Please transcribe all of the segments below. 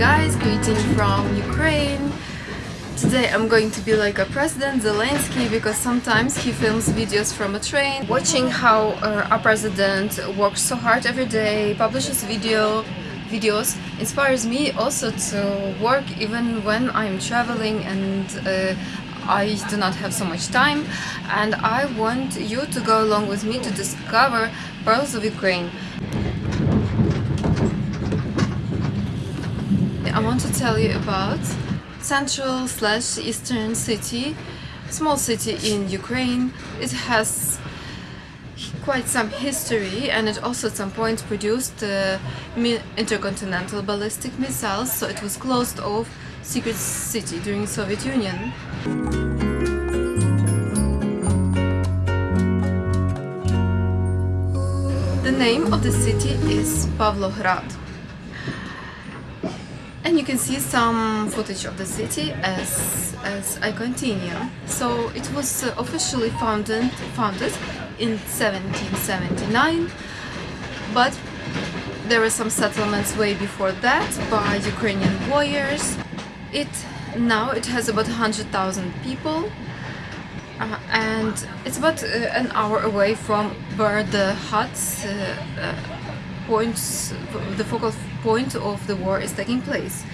guys, greeting from Ukraine. Today I'm going to be like a President Zelensky because sometimes he films videos from a train. Watching how uh, our president works so hard every day, publishes video videos, inspires me also to work even when I'm traveling and uh, I do not have so much time and I want you to go along with me to discover pearls of Ukraine. Want to tell you about central slash eastern city, small city in Ukraine. It has quite some history and it also at some point produced uh, intercontinental ballistic missiles so it was closed off secret city during Soviet Union. The name of the city is Pavlograd and you can see some footage of the city as, as I continue. So it was uh, officially founded, founded in 1779 but there were some settlements way before that by Ukrainian warriors. It now it has about 100,000 people uh, and it's about uh, an hour away from where the huts uh, uh points, the focal point of the war is taking place.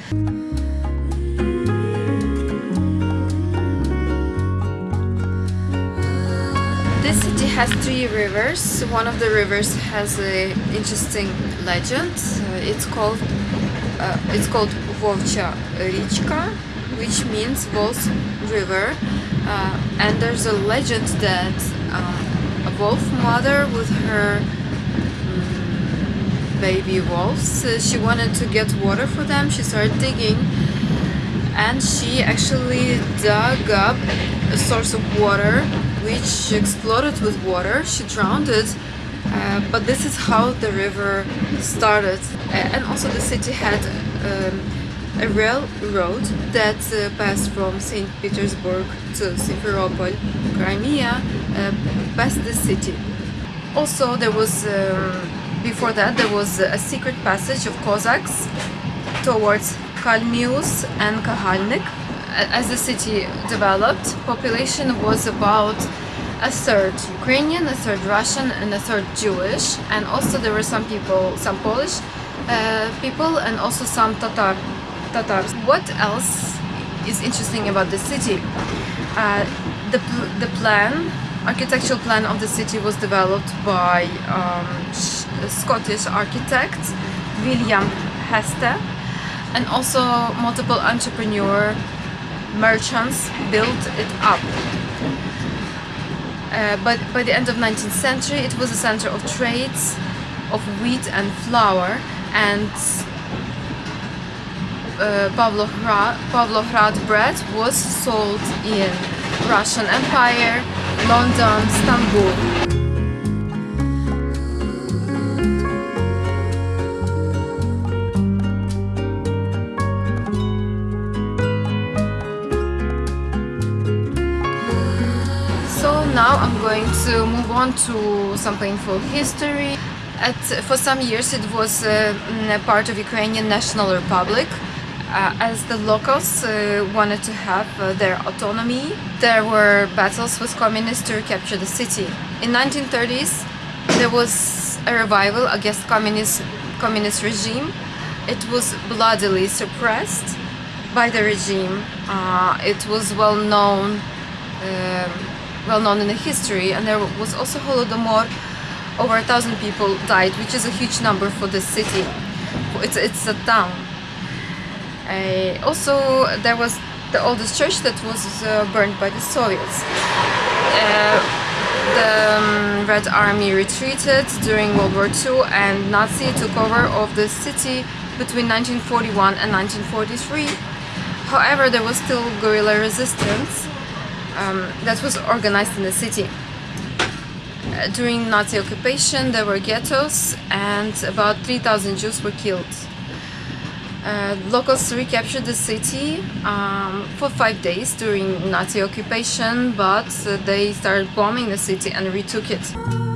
This city has three rivers. One of the rivers has an interesting legend. Uh, it's called uh, it's called Volcha Richka, which means Wolf's River. Uh, and there's a legend that um, a wolf mother with her baby wolves. Uh, she wanted to get water for them. She started digging and she actually dug up a source of water which exploded with water. She drowned it. Uh, but this is how the river started. And also the city had um, a railroad that uh, passed from St. Petersburg to Simferopol, Crimea, uh, past the city. Also there was um, before that there was a secret passage of Cossacks towards Kalmius and Kahalnik. As the city developed, population was about a third Ukrainian, a third Russian and a third Jewish and also there were some people, some Polish uh, people and also some Tatar, Tatars. What else is interesting about the city? Uh, the, the plan architectural plan of the city was developed by um, Scottish architect William Hester and also multiple entrepreneur merchants built it up. Uh, but by the end of 19th century it was a center of trades of wheat and flour and uh, Pavlograd bread was sold in Russian Empire London, Istanbul. Now I'm going to move on to some painful history. At, for some years it was uh, part of Ukrainian National Republic uh, as the locals uh, wanted to have uh, their autonomy. There were battles with communists to capture the city. In 1930s there was a revival against communist, communist regime. It was bloodily suppressed by the regime. Uh, it was well known um, well known in the history and there was also Holodomor over a thousand people died which is a huge number for this city it's, it's a town uh, also, there was the oldest church that was uh, burned by the Soviets. Uh, the um, Red Army retreated during World War II and Nazi took over of the city between 1941 and 1943. However, there was still guerrilla resistance um, that was organized in the city. Uh, during Nazi occupation, there were ghettos and about 3,000 Jews were killed. Uh, locals recaptured the city um, for five days during Nazi occupation, but uh, they started bombing the city and retook it.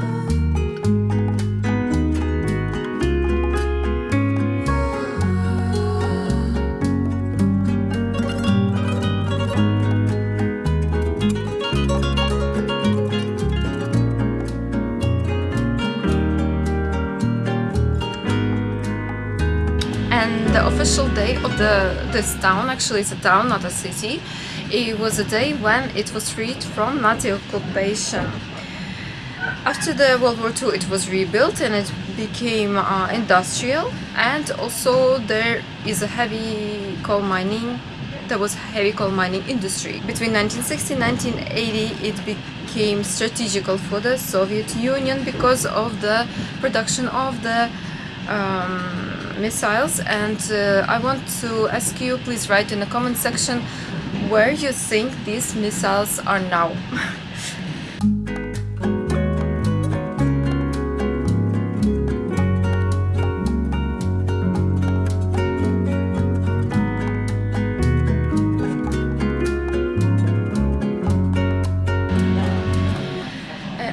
The official day of the this town, actually it's a town, not a city, it was a day when it was freed from Nazi occupation. After the World War II, it was rebuilt and it became uh, industrial. And also there is a heavy coal mining. There was heavy coal mining industry. Between 1960 and 1980, it became strategical for the Soviet Union because of the production of the um, missiles. And uh, I want to ask you, please write in the comment section where you think these missiles are now.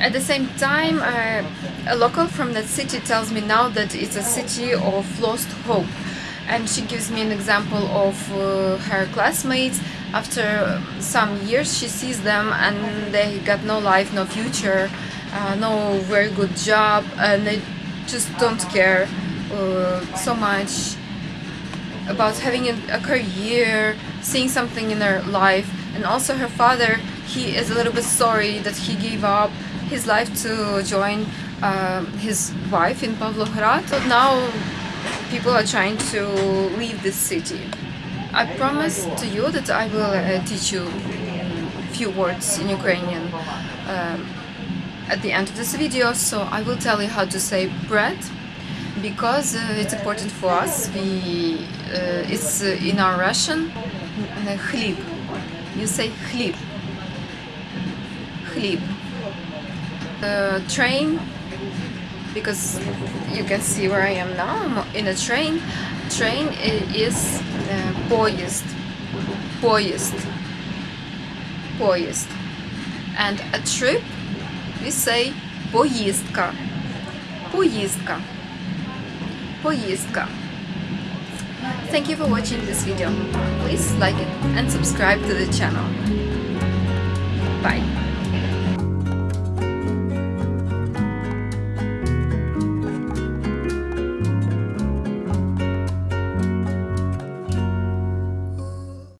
At the same time, uh, a local from that city tells me now that it's a city of lost hope. And she gives me an example of uh, her classmates. After some years, she sees them and they got no life, no future, uh, no very good job, and they just don't care uh, so much about having a, a career, seeing something in their life. And also, her father, he is a little bit sorry that he gave up his life to join uh, his wife in Pavlohrad. So now people are trying to leave this city. I promise to you that I will uh, teach you a few words in Ukrainian um, at the end of this video. So I will tell you how to say bread because uh, it's important for us. We, uh, it's uh, in our Russian, хлеб. You say хлеб. хлеб the train because you can see where I am now I'm in a train train is uh, поезд поезд поезд and a trip we say поездка поездка поездка Thank you for watching this video. Please like it and subscribe to the channel. Bye.